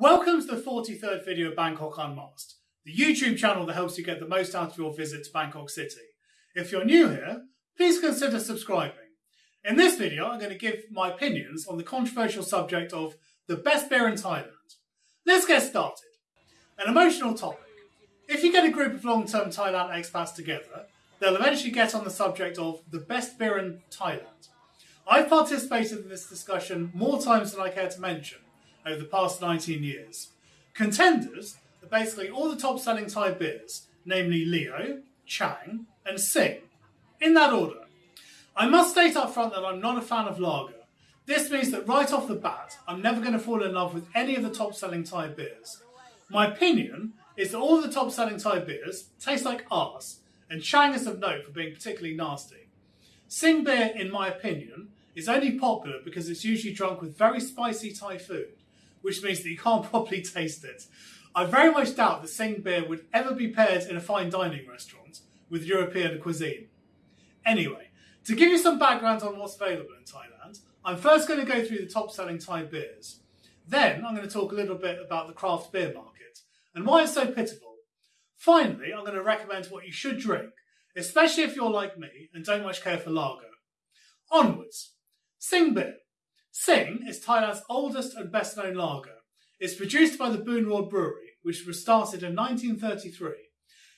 Welcome to the 43rd video of Bangkok Unmasked, the YouTube channel that helps you get the most out of your visit to Bangkok City. If you're new here, please consider subscribing. In this video, I'm going to give my opinions on the controversial subject of the best beer in Thailand. Let's get started. An emotional topic. If you get a group of long-term Thailand expats together, they'll eventually get on the subject of the best beer in Thailand. I've participated in this discussion more times than I care to mention, over the past 19 years. Contenders are basically all the top selling Thai beers, namely Leo, Chang, and Sing, in that order. I must state up front that I'm not a fan of lager. This means that right off the bat, I'm never going to fall in love with any of the top selling Thai beers. My opinion is that all the top selling Thai beers taste like arse, and Chang is of note for being particularly nasty. Sing beer, in my opinion, is only popular because it's usually drunk with very spicy Thai food which means that you can't properly taste it. I very much doubt that Sing beer would ever be paired in a fine dining restaurant with European cuisine. Anyway, to give you some background on what's available in Thailand, I'm first going to go through the top selling Thai beers. Then I'm going to talk a little bit about the craft beer market and why it's so pitiful. Finally, I'm going to recommend what you should drink, especially if you're like me and don't much care for lager. Onwards. Sing beer. Sing is Thailand's oldest and best known lager. It's produced by the Boon Brewery, which was started in 1933.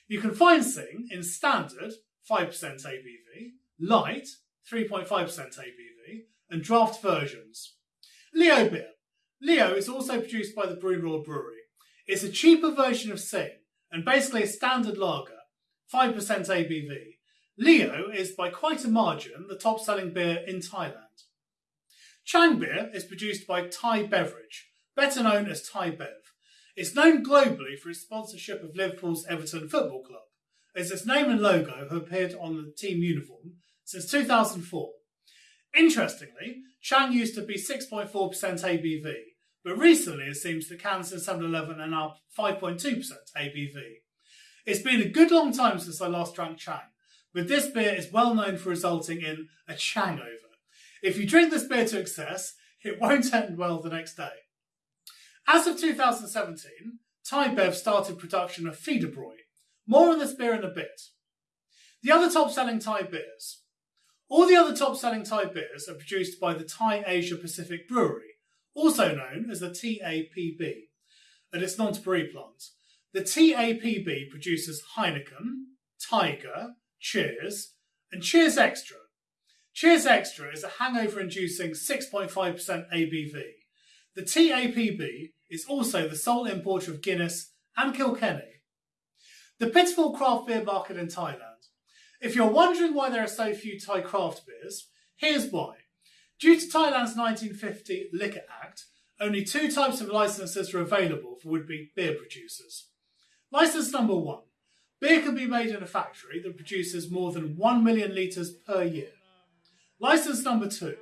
You can find Sing in standard 5% ABV, light 3.5% ABV, and draft versions. Leo beer. Leo is also produced by the Boon Brewery. It's a cheaper version of Sing and basically a standard lager, 5% ABV. Leo is by quite a margin the top selling beer in Thailand. Chang beer is produced by Thai Beverage, better known as Thai Bev. It's known globally for its sponsorship of Liverpool's Everton Football Club, as its name and logo have appeared on the team uniform since 2004. Interestingly, Chang used to be 6.4% ABV, but recently it seems that cans in 7-Eleven are now 5.2% ABV. It's been a good long time since I last drank Chang, but this beer is well known for resulting in a Changover. If you drink this beer to excess, it won't end well the next day. As of 2017, Thai Bev started production of Federbräu. More on this beer in a bit. The other top selling Thai beers. All the other top selling Thai beers are produced by the Thai Asia Pacific Brewery, also known as the TAPB, at its Nonthaburi plant. The TAPB produces Heineken, Tiger, Cheers, and Cheers Extra, Cheers Extra is a hangover inducing 6.5% ABV. The TAPB is also the sole importer of Guinness and Kilkenny. The pitiful craft beer market in Thailand. If you're wondering why there are so few Thai craft beers, here's why. Due to Thailand's 1950 Liquor Act, only two types of licenses are available for would-be beer producers. License number one. Beer can be made in a factory that produces more than 1 million litres per year. License number two.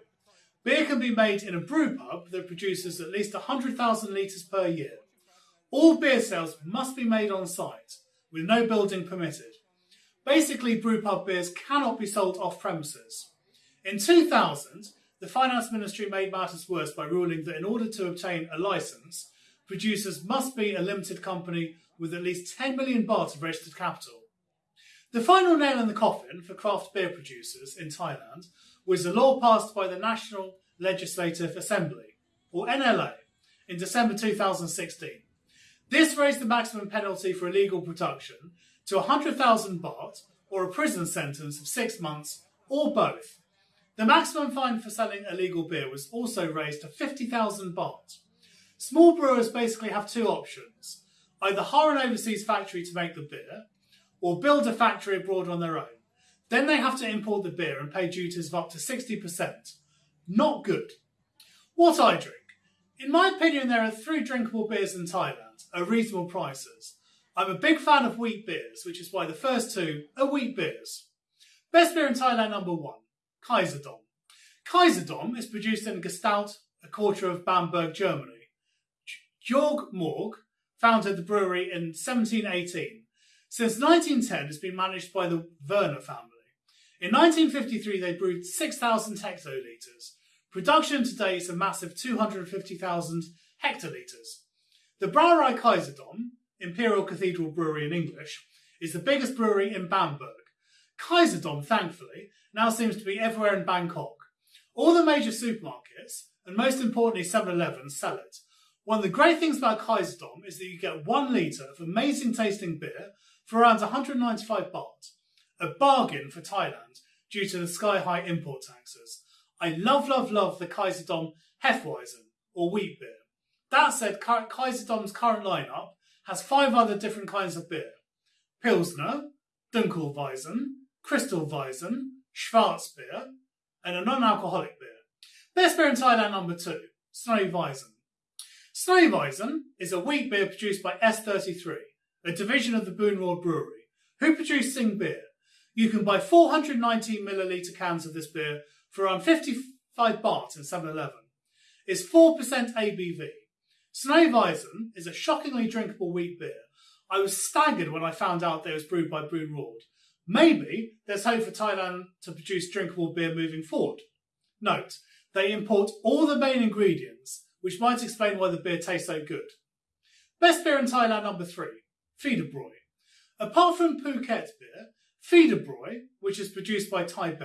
Beer can be made in a brew pub that produces at least 100,000 litres per year. All beer sales must be made on site, with no building permitted. Basically, brew pub beers cannot be sold off premises. In 2000, the Finance Ministry made matters worse by ruling that in order to obtain a licence, producers must be a limited company with at least 10 million baht of registered capital. The final nail in the coffin for craft beer producers in Thailand was the law passed by the National Legislative Assembly, or NLA, in December 2016. This raised the maximum penalty for illegal production to 100,000 baht or a prison sentence of six months or both. The maximum fine for selling illegal beer was also raised to 50,000 baht. Small brewers basically have two options either hire an overseas factory to make the beer or build a factory abroad on their own. Then they have to import the beer and pay duties of up to 60%. Not good. What I drink. In my opinion, there are three drinkable beers in Thailand at reasonable prices. I'm a big fan of wheat beers, which is why the first two are wheat beers. Best beer in Thailand number one, Kaiserdom. Kaiserdom is produced in Gaustadt, a quarter of Bamberg, Germany. Georg Morg founded the brewery in 1718. Since 1910, it's been managed by the Werner family. In 1953, they brewed 6,000 hectolitres. Production today is a massive 250,000 hectolitres. The Brauerei Kaiserdom, Imperial Cathedral Brewery in English, is the biggest brewery in Bamberg. Kaiserdom, thankfully, now seems to be everywhere in Bangkok. All the major supermarkets, and most importantly 7-Eleven, sell it. One of the great things about Kaiserdom is that you get one litre of amazing tasting beer for around 195 baht, a bargain for Thailand due to the sky-high import taxes. I love, love, love the Kaiserdom Hefeweizen, or wheat beer. That said, Kaiserdom's current lineup has five other different kinds of beer. Pilsner, Dunkelweizen, Kristallweizen, Schwarzbier, and a non-alcoholic beer. Best beer in Thailand number two, Snowy Weizen. Snowy Weizen is a wheat beer produced by S33, a division of the Boon Brewery, who produce Sing beer. You can buy 419 milliliter cans of this beer for around 55 baht in 7-Eleven. It's 4% ABV. Snowy is a shockingly drinkable wheat beer. I was staggered when I found out that it was brewed by Boon Rawd. Maybe there's hope for Thailand to produce drinkable beer moving forward. Note, they import all the main ingredients, which might explain why the beer tastes so good. Best beer in Thailand number three, Federbräu. Apart from Phuket beer, Federbräu, which is produced by Thai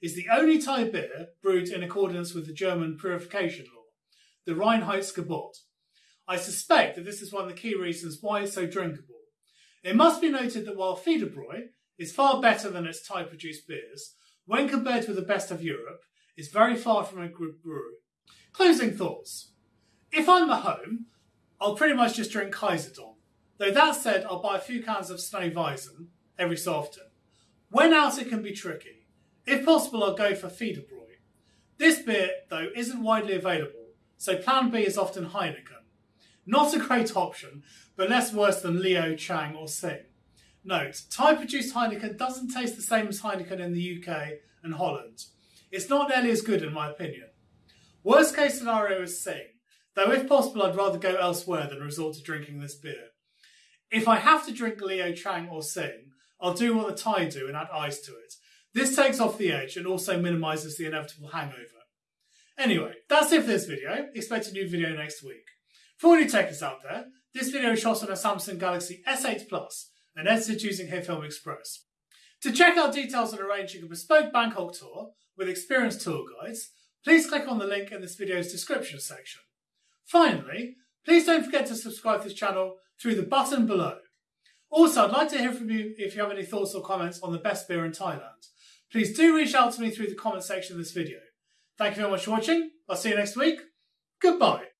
is the only Thai beer brewed in accordance with the German purification law, the Reinheitsgebot. I suspect that this is one of the key reasons why it's so drinkable. It must be noted that while Federbräu is far better than its Thai produced beers, when compared with the best of Europe, it's very far from a good brewery. Closing thoughts. If I'm at home, I'll pretty much just drink Kaiserdom. Though that said, I'll buy a few cans of Weizen every so often. When out, it can be tricky. If possible, I'll go for Federbräu. This beer, though, isn't widely available, so plan B is often Heineken. Not a great option, but less worse than Leo, Chang or Sing. Note, Thai-produced Heineken doesn't taste the same as Heineken in the UK and Holland. It's not nearly as good in my opinion. Worst case scenario is Sing, though if possible I'd rather go elsewhere than resort to drinking this beer. If I have to drink Leo Chang or Sing, I'll do what the Thai do and add ice to it. This takes off the edge and also minimises the inevitable hangover. Anyway, that's it for this video. Expect a new video next week. For all you techers out there, this video is shot on a Samsung Galaxy S8 Plus and edited using HitFilm Express. To check out details on arranging a bespoke Bangkok tour with experienced tour guides, please click on the link in this video's description section. Finally, please don't forget to subscribe to this channel through the button below. Also, I'd like to hear from you if you have any thoughts or comments on the best beer in Thailand. Please do reach out to me through the comment section of this video. Thank you very much for watching. I'll see you next week. Goodbye.